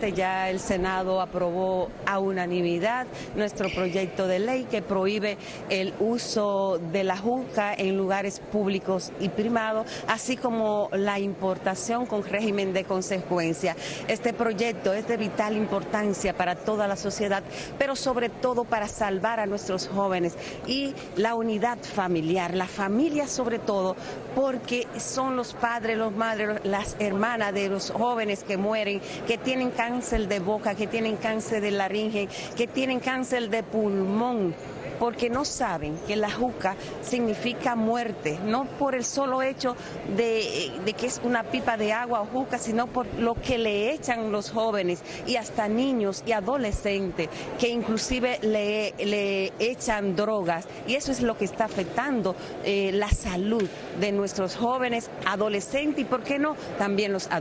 Ya el Senado aprobó a unanimidad nuestro proyecto de ley que prohíbe el uso de la juca en lugares públicos y privados, así como la importación con régimen de consecuencia. Este proyecto es de vital importancia para toda la sociedad, pero sobre todo para salvar a nuestros jóvenes y la unidad familiar, la familia sobre todo, porque son los padres, los madres, las hermanas de los jóvenes que mueren, que tienen cáncer de boca, que tienen cáncer de laringe, que tienen cáncer de pulmón porque no saben que la juca significa muerte, no por el solo hecho de, que es una pipa de agua o juca, sino por lo que le echan los jóvenes y hasta niños y adolescentes, que inclusive le, le echan drogas. Y eso es lo que está afectando eh, la salud de nuestros jóvenes, adolescentes y, ¿por qué no?, también los adultos.